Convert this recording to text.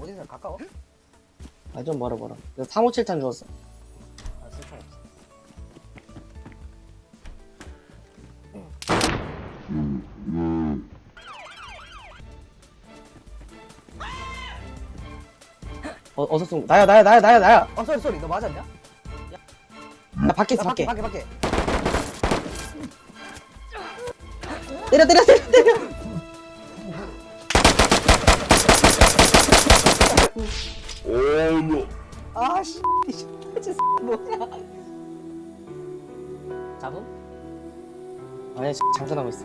어디서 가까워? 아 좀 멀어 멀어. 357탄 주웠어. 아 쓸총 없어. 어, 어서 쏜 나야 나야 나야 나야 나야. 어 소리 소리. 너 맞았냐? 나 밖에 있어 야, 밖에. 밖에 밖에 밖에. 때려 때려 때려 때려 아씨 뭐야. 잡음? 아니야 장전하고 있어